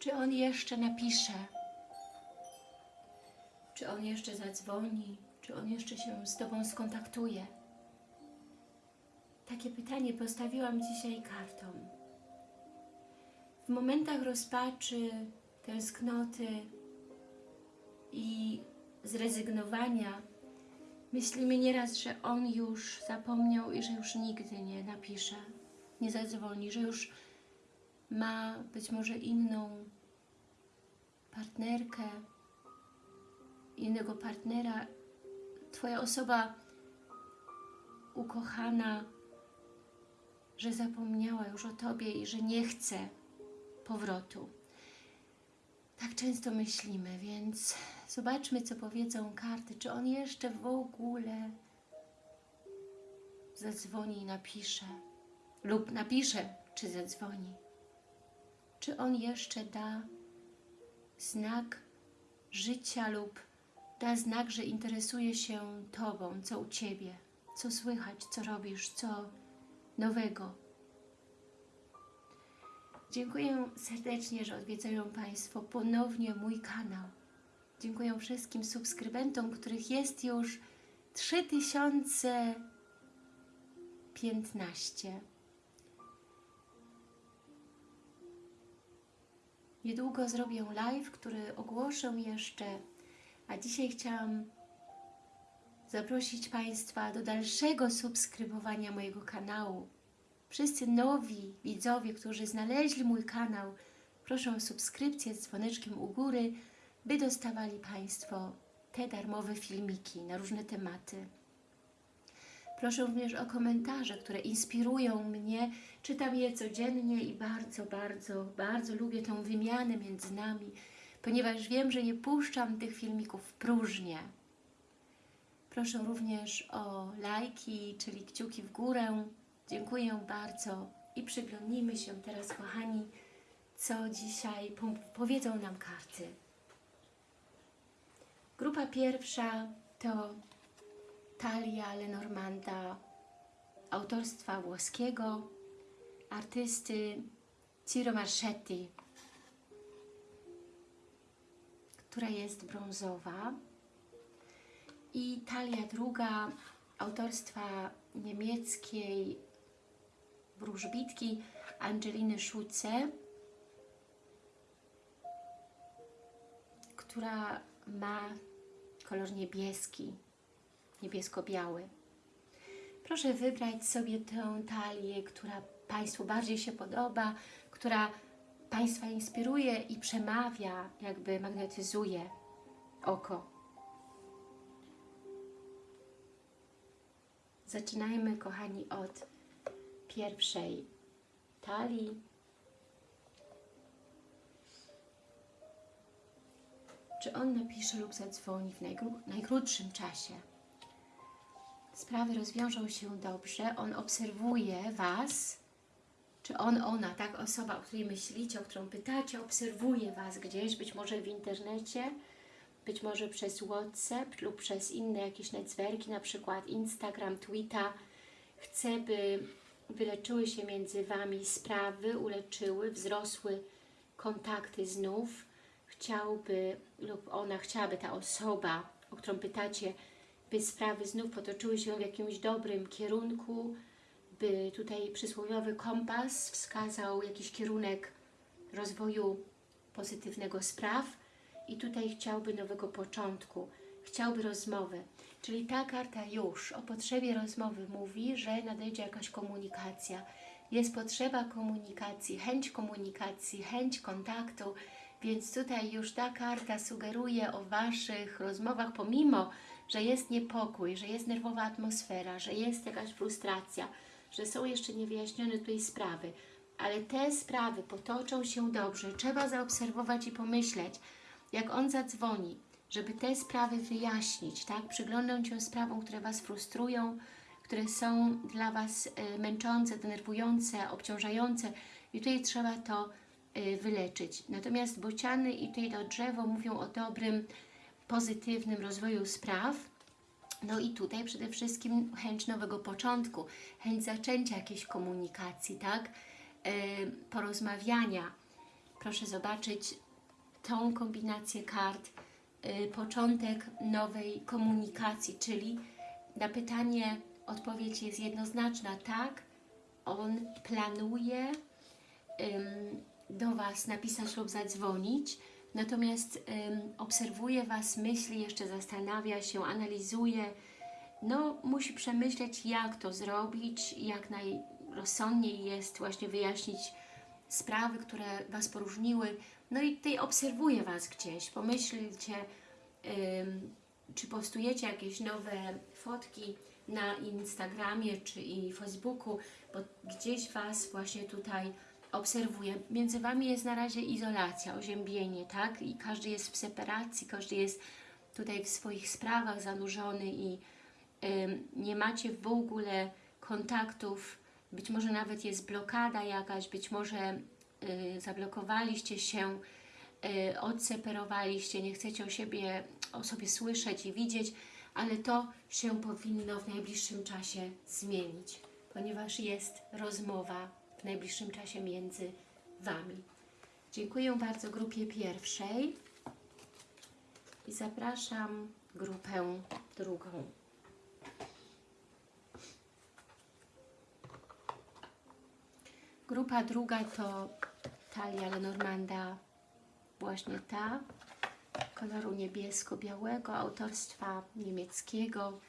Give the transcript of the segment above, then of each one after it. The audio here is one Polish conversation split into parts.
Czy on jeszcze napisze? Czy on jeszcze zadzwoni? Czy on jeszcze się z Tobą skontaktuje? Takie pytanie postawiłam dzisiaj kartom. W momentach rozpaczy, tęsknoty i zrezygnowania myślimy nieraz, że on już zapomniał i że już nigdy nie napisze, nie zadzwoni, że już ma być może inną partnerkę, innego partnera. Twoja osoba ukochana, że zapomniała już o Tobie i że nie chce powrotu. Tak często myślimy, więc zobaczmy, co powiedzą karty. Czy on jeszcze w ogóle zadzwoni i napisze? Lub napisze, czy zadzwoni. Czy on jeszcze da znak życia lub da znak, że interesuje się Tobą, co u Ciebie, co słychać, co robisz, co nowego. Dziękuję serdecznie, że odwiedzają Państwo ponownie mój kanał. Dziękuję wszystkim subskrybentom, których jest już 3015. Niedługo zrobię live, który ogłoszę jeszcze, a dzisiaj chciałam zaprosić Państwa do dalszego subskrybowania mojego kanału. Wszyscy nowi widzowie, którzy znaleźli mój kanał, proszę o subskrypcję z dzwoneczkiem u góry, by dostawali Państwo te darmowe filmiki na różne tematy. Proszę również o komentarze, które inspirują mnie. Czytam je codziennie i bardzo, bardzo, bardzo lubię tą wymianę między nami, ponieważ wiem, że nie puszczam tych filmików w próżnię. Proszę również o lajki, czyli kciuki w górę. Dziękuję bardzo i przyglądnijmy się teraz, kochani, co dzisiaj powiedzą nam karty. Grupa pierwsza to Talia Lenormanda autorstwa włoskiego artysty Ciro Marchetti, która jest brązowa. I talia druga autorstwa niemieckiej wróżbitki Angeliny Szuce, która ma kolor niebieski, niebiesko-biały. Proszę wybrać sobie tę talię, która Państwu bardziej się podoba, która Państwa inspiruje i przemawia, jakby magnetyzuje oko. Zaczynajmy, kochani, od pierwszej talii. Czy on napisze lub zadzwoni w najkrótszym czasie? Sprawy rozwiążą się dobrze, on obserwuje Was, czy on, ona, tak, osoba, o której myślicie, o którą pytacie, obserwuje Was gdzieś, być może w internecie, być może przez WhatsApp lub przez inne jakieś netzwerki, na przykład Instagram, Twitter. Chce, by wyleczyły się między Wami sprawy, uleczyły, wzrosły kontakty znów. Chciałby lub ona chciałaby, ta osoba, o którą pytacie, by sprawy znów potoczyły się w jakimś dobrym kierunku, by tutaj przysłowiowy kompas wskazał jakiś kierunek rozwoju pozytywnego spraw i tutaj chciałby nowego początku, chciałby rozmowy. Czyli ta karta już o potrzebie rozmowy mówi, że nadejdzie jakaś komunikacja. Jest potrzeba komunikacji, chęć komunikacji, chęć kontaktu, więc tutaj już ta karta sugeruje o Waszych rozmowach, pomimo, że jest niepokój, że jest nerwowa atmosfera, że jest jakaś frustracja, że są jeszcze niewyjaśnione tutaj sprawy, ale te sprawy potoczą się dobrze. Trzeba zaobserwować i pomyśleć, jak on zadzwoni, żeby te sprawy wyjaśnić, tak? Przyglądać się sprawom, które Was frustrują, które są dla Was y, męczące, denerwujące, obciążające i tutaj trzeba to y, wyleczyć. Natomiast bociany i tutaj to drzewo mówią o dobrym, pozytywnym rozwoju spraw, no i tutaj przede wszystkim chęć nowego początku, chęć zaczęcia jakiejś komunikacji, tak? Yy, porozmawiania. proszę zobaczyć tą kombinację kart, y, początek nowej komunikacji, czyli na pytanie odpowiedź jest jednoznaczna, tak, on planuje do Was napisać lub zadzwonić, natomiast obserwuje Was, myśli, jeszcze zastanawia się, analizuje, no musi przemyśleć jak to zrobić, jak najrozsądniej jest właśnie wyjaśnić sprawy, które Was poróżniły, no i tutaj obserwuje Was gdzieś, pomyślcie, czy postujecie jakieś nowe fotki na Instagramie czy i Facebooku, bo gdzieś Was właśnie tutaj obserwuje. Między Wami jest na razie izolacja, oziębienie, tak? I każdy jest w separacji, każdy jest tutaj w swoich sprawach zanurzony i ym, nie macie w ogóle kontaktów, być może nawet jest blokada jakaś, być może y, zablokowaliście się, y, odseparowaliście, nie chcecie o, siebie, o sobie słyszeć i widzieć, ale to się powinno w najbliższym czasie zmienić, ponieważ jest rozmowa w najbliższym czasie między Wami. Dziękuję bardzo grupie pierwszej i zapraszam grupę drugą. Grupa druga to talia Lenormanda, właśnie ta, koloru niebiesko-białego, autorstwa niemieckiego.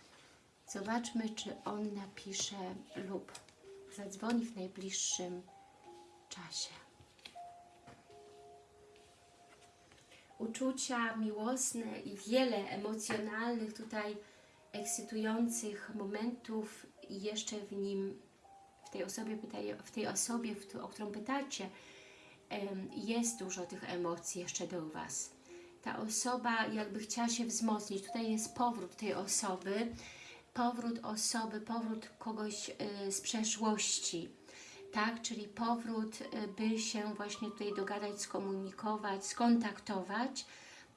Zobaczmy, czy on napisze lub zadzwoni w najbliższym czasie. Uczucia miłosne i wiele emocjonalnych tutaj ekscytujących momentów i jeszcze w nim w tej osobie, pytaj, w tej osobie, o którą pytacie, jest dużo tych emocji jeszcze do Was. Ta osoba jakby chciała się wzmocnić. Tutaj jest powrót tej osoby, powrót osoby, powrót kogoś y, z przeszłości, tak? Czyli powrót, y, by się właśnie tutaj dogadać, skomunikować, skontaktować,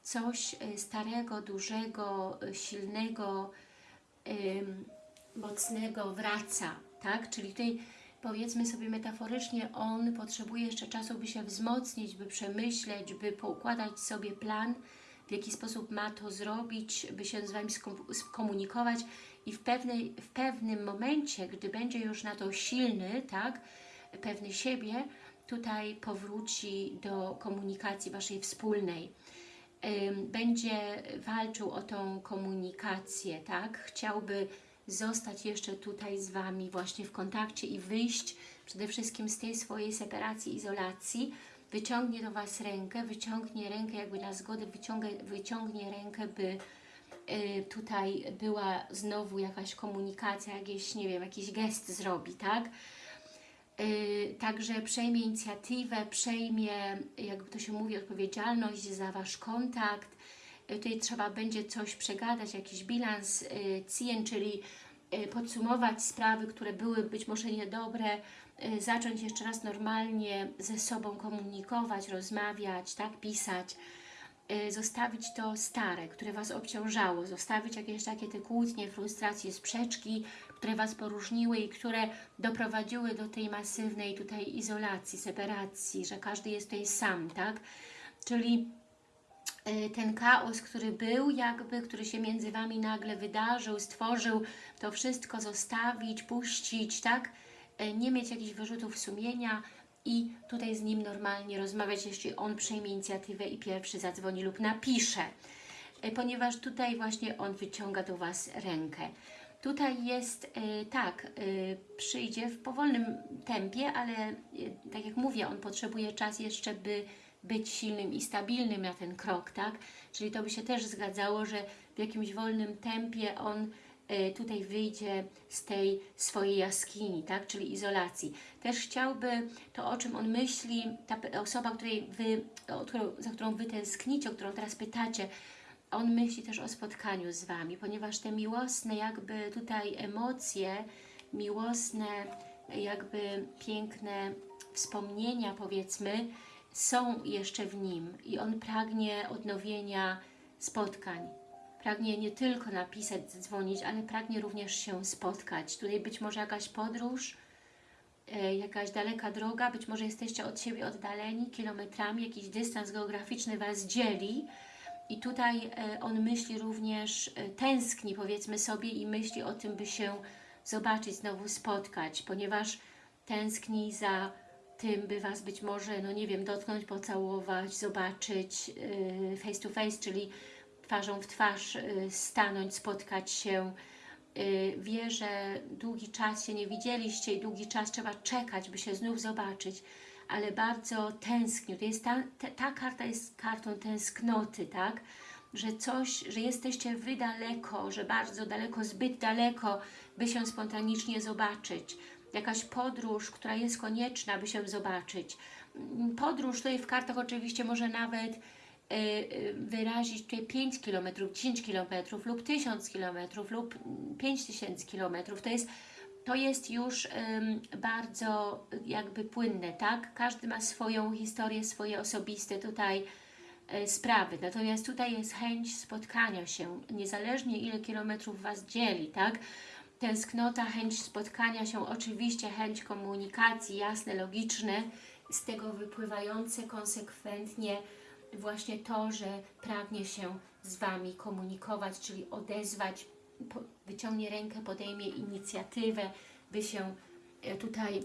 coś y, starego, dużego, silnego, mocnego wraca, tak? Czyli tutaj powiedzmy sobie metaforycznie, on potrzebuje jeszcze czasu, by się wzmocnić, by przemyśleć, by poukładać sobie plan, w jaki sposób ma to zrobić, by się z Wami skomunikować i w, pewnej, w pewnym momencie, gdy będzie już na to silny, tak, pewny siebie, tutaj powróci do komunikacji Waszej wspólnej. Będzie walczył o tą komunikację, tak? Chciałby zostać jeszcze tutaj z Wami właśnie w kontakcie i wyjść przede wszystkim z tej swojej separacji, izolacji, wyciągnie do Was rękę, wyciągnie rękę jakby na zgodę, wyciągnie, wyciągnie rękę, by tutaj była znowu jakaś komunikacja, jakieś, nie wiem, jakiś gest zrobi, tak? Y, także przejmie inicjatywę, przejmie, jakby to się mówi, odpowiedzialność za Wasz kontakt, Y, tutaj trzeba będzie coś przegadać, jakiś bilans y, CIEN, czyli y, podsumować sprawy, które były być może niedobre, zacząć jeszcze raz normalnie ze sobą komunikować, rozmawiać, tak, pisać, zostawić to stare, które Was obciążało, zostawić jakieś takie te kłótnie, frustracje, sprzeczki, które Was poróżniły i które doprowadziły do tej masywnej tutaj izolacji, separacji, że każdy jest tutaj sam, tak? Czyli Y, ten chaos, który był jakby, który się między Wami nagle wydarzył, stworzył, to wszystko zostawić, puścić, tak? Y, nie mieć jakichś wyrzutów sumienia i tutaj z Nim normalnie rozmawiać, jeśli On przejmie inicjatywę i pierwszy zadzwoni lub napisze, y, ponieważ tutaj właśnie On wyciąga do Was rękę. Tutaj jest, tak, przyjdzie w powolnym tempie, ale tak jak mówię, On potrzebuje czas jeszcze, by być silnym i stabilnym na ten krok, tak? Czyli to by się też zgadzało, że w jakimś wolnym tempie on tutaj wyjdzie z tej swojej jaskini, tak? czyli izolacji. Też chciałby to, o czym on myśli, ta osoba, której wy, za którą Wy tęsknicie, o którą teraz pytacie, on myśli też o spotkaniu z Wami, ponieważ te miłosne jakby tutaj emocje, miłosne jakby piękne wspomnienia powiedzmy, są jeszcze w nim i on pragnie odnowienia spotkań. Pragnie nie tylko napisać, dzwonić, ale pragnie również się spotkać. Tutaj być może jakaś podróż, e, jakaś daleka droga, być może jesteście od siebie oddaleni kilometrami, jakiś dystans geograficzny Was dzieli i tutaj e, on myśli również, e, tęskni powiedzmy sobie i myśli o tym, by się zobaczyć, znowu spotkać, ponieważ tęskni za tym, by Was być może, no nie wiem, dotknąć, pocałować, zobaczyć face to face, czyli twarzą w twarz yy, stanąć, spotkać się. Yy, wie, że długi czas się nie widzieliście i długi czas trzeba czekać, by się znów zobaczyć, ale bardzo tęsknił. To jest ta, ta, ta karta jest kartą tęsknoty, tak? Że coś, że jesteście Wy daleko, że bardzo daleko, zbyt daleko, by się spontanicznie zobaczyć jakaś podróż, która jest konieczna, by się zobaczyć. Podróż tutaj w kartach oczywiście może nawet y, y, wyrazić tutaj 5 km, 10 km lub 1000 km lub 5000 km. To jest, to jest już bardzo jakby płynne, tak? Każdy ma swoją historię, swoje osobiste tutaj y, sprawy. Natomiast tutaj jest chęć spotkania się, niezależnie ile kilometrów Was dzieli, tak? tęsknota, chęć spotkania się, oczywiście chęć komunikacji, jasne, logiczne, z tego wypływające konsekwentnie właśnie to, że pragnie się z Wami komunikować, czyli odezwać, wyciągnie rękę, podejmie inicjatywę, by się e, tutaj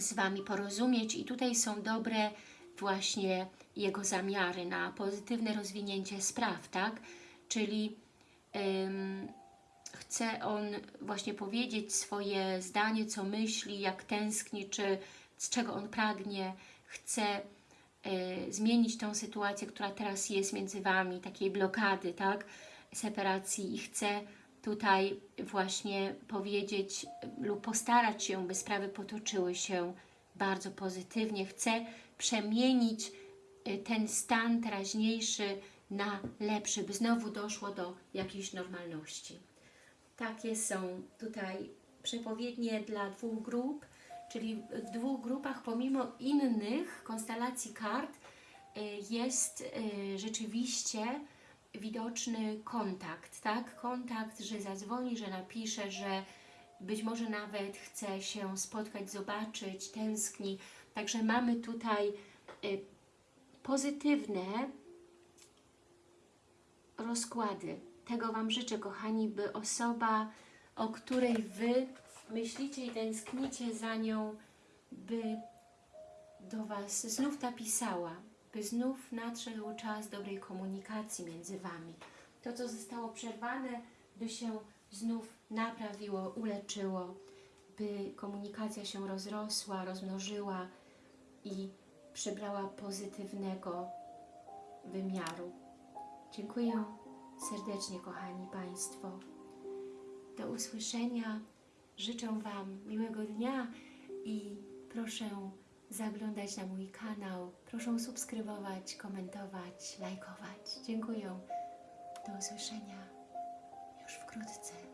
z Wami porozumieć i tutaj są dobre właśnie jego zamiary na pozytywne rozwinięcie spraw, tak? Czyli ym, chce on właśnie powiedzieć swoje zdanie, co myśli, jak tęskni, czy z czego on pragnie, chce zmienić tą sytuację, która teraz jest między Wami, takiej blokady, tak, separacji i chce tutaj właśnie powiedzieć lub postarać się, by sprawy potoczyły się bardzo pozytywnie. Chce przemienić y, ten stan teraźniejszy na lepszy, by znowu doszło do jakiejś normalności. Takie są tutaj przepowiednie dla dwóch grup, czyli w dwóch grupach pomimo innych konstelacji kart y, jest y, rzeczywiście widoczny kontakt, tak? Kontakt, że zadzwoni, że napisze, że być może nawet chce się spotkać, zobaczyć, tęskni. Także mamy tutaj y, pozytywne rozkłady tego Wam życzę, kochani, by osoba, o której Wy myślicie i tęsknicie za nią, by do Was znów napisała, by znów nadszedł czas dobrej komunikacji między Wami. To, co zostało przerwane, by się znów naprawiło, uleczyło, by komunikacja się rozrosła, rozmnożyła i przybrała pozytywnego wymiaru. Dziękuję serdecznie, kochani Państwo. Do usłyszenia. Życzę Wam miłego dnia i proszę zaglądać na mój kanał. Proszę subskrybować, komentować, lajkować. Dziękuję. Do usłyszenia już wkrótce.